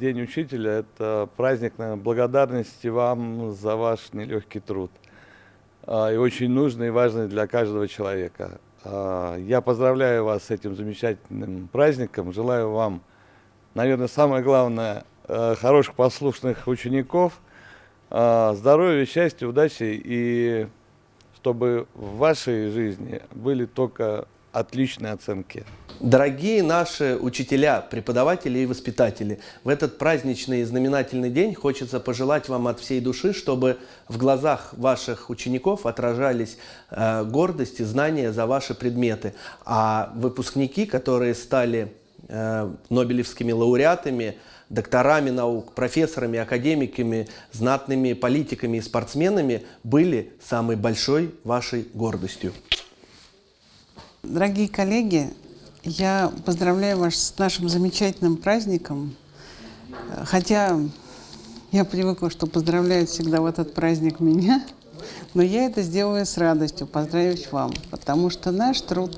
День учителя – это праздник наверное, благодарности вам за ваш нелегкий труд. А, и очень нужный и важный для каждого человека. А, я поздравляю вас с этим замечательным праздником. Желаю вам, наверное, самое главное, э, хороших послушных учеников, а, здоровья, счастья, удачи и чтобы в вашей жизни были только отличные оценки. Дорогие наши учителя, преподаватели и воспитатели, в этот праздничный и знаменательный день хочется пожелать вам от всей души, чтобы в глазах ваших учеников отражались э, гордость и знания за ваши предметы. А выпускники, которые стали э, нобелевскими лауреатами, докторами наук, профессорами, академиками, знатными политиками и спортсменами, были самой большой вашей гордостью. Дорогие коллеги, я поздравляю вас с нашим замечательным праздником. Хотя я привыкла, что поздравляют всегда в этот праздник меня, но я это сделаю с радостью, поздравить вам, потому что наш труд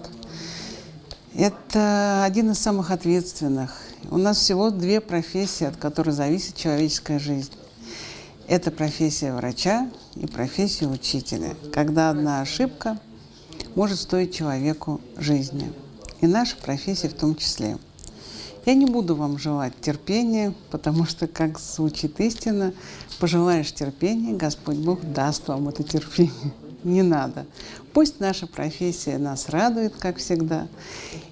– это один из самых ответственных. У нас всего две профессии, от которых зависит человеческая жизнь. Это профессия врача и профессия учителя. Когда одна ошибка может стоить человеку жизни и наша профессия в том числе. Я не буду вам желать терпения, потому что, как звучит истина, пожелаешь терпения, Господь Бог даст вам это терпение. Не надо. Пусть наша профессия нас радует, как всегда.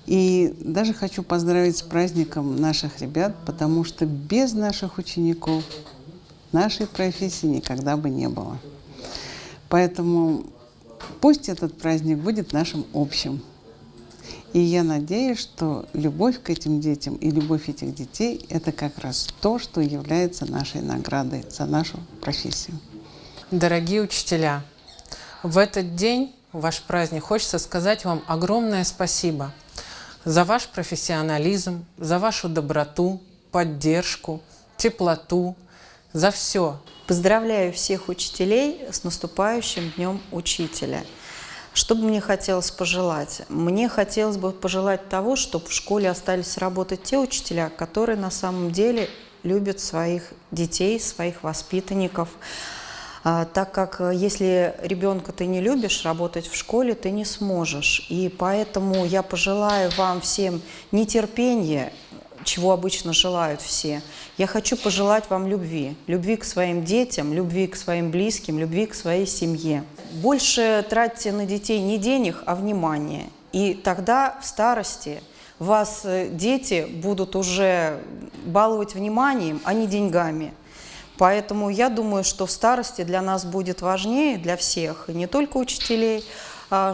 И даже хочу поздравить с праздником наших ребят, потому что без наших учеников нашей профессии никогда бы не было. Поэтому пусть этот праздник будет нашим общим. И я надеюсь, что любовь к этим детям и любовь этих детей – это как раз то, что является нашей наградой за нашу профессию. Дорогие учителя, в этот день, в ваш праздник, хочется сказать вам огромное спасибо за ваш профессионализм, за вашу доброту, поддержку, теплоту, за все. Поздравляю всех учителей с наступающим Днем Учителя – что бы мне хотелось пожелать? Мне хотелось бы пожелать того, чтобы в школе остались работать те учителя, которые на самом деле любят своих детей, своих воспитанников. А, так как э, если ребенка ты не любишь, работать в школе ты не сможешь. И поэтому я пожелаю вам всем нетерпения, чего обычно желают все. Я хочу пожелать вам любви. Любви к своим детям, любви к своим близким, любви к своей семье. Больше тратьте на детей не денег, а внимание. И тогда в старости вас э, дети будут уже баловать вниманием, а не деньгами. Поэтому я думаю, что в старости для нас будет важнее, для всех, и не только учителей,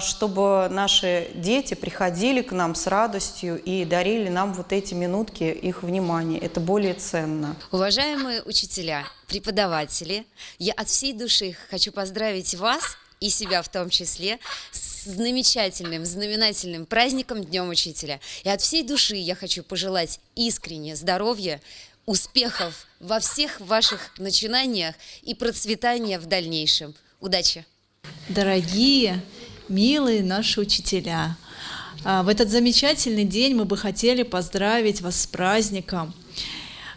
чтобы наши дети приходили к нам с радостью и дарили нам вот эти минутки их внимания. Это более ценно. Уважаемые учителя, преподаватели, я от всей души хочу поздравить вас и себя в том числе с замечательным, знаменательным праздником Днем Учителя. И от всей души я хочу пожелать искренне здоровья, успехов во всех ваших начинаниях и процветания в дальнейшем. Удачи! Дорогие милые наши учителя. А, в этот замечательный день мы бы хотели поздравить вас с праздником,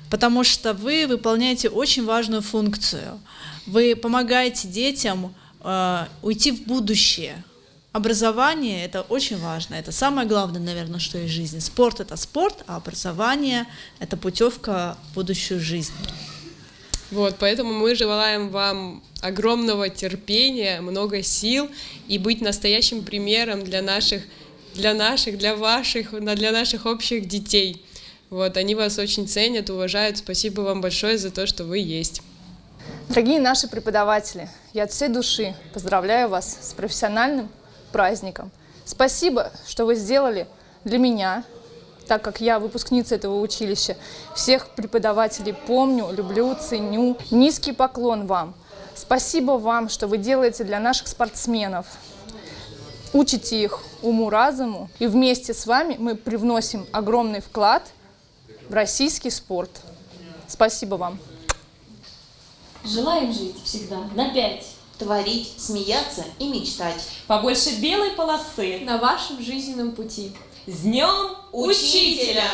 потому что вы выполняете очень важную функцию. Вы помогаете детям а, уйти в будущее. Образование – это очень важно, это самое главное, наверное, что есть жизни. Спорт – это спорт, а образование – это путевка в будущую жизнь. Вот, поэтому мы желаем вам огромного терпения, много сил и быть настоящим примером для наших, для наших, для ваших, для наших общих детей. Вот, они вас очень ценят, уважают. Спасибо вам большое за то, что вы есть. Дорогие наши преподаватели, я от всей души поздравляю вас с профессиональным праздником. Спасибо, что вы сделали для меня, так как я выпускница этого училища. Всех преподавателей помню, люблю, ценю. Низкий поклон вам. Спасибо вам, что вы делаете для наших спортсменов. Учите их уму-разуму, и вместе с вами мы привносим огромный вклад в российский спорт. Спасибо вам. Желаем жить всегда на пять. Творить, смеяться и мечтать. Побольше белой полосы на вашем жизненном пути. С Днем Учителя!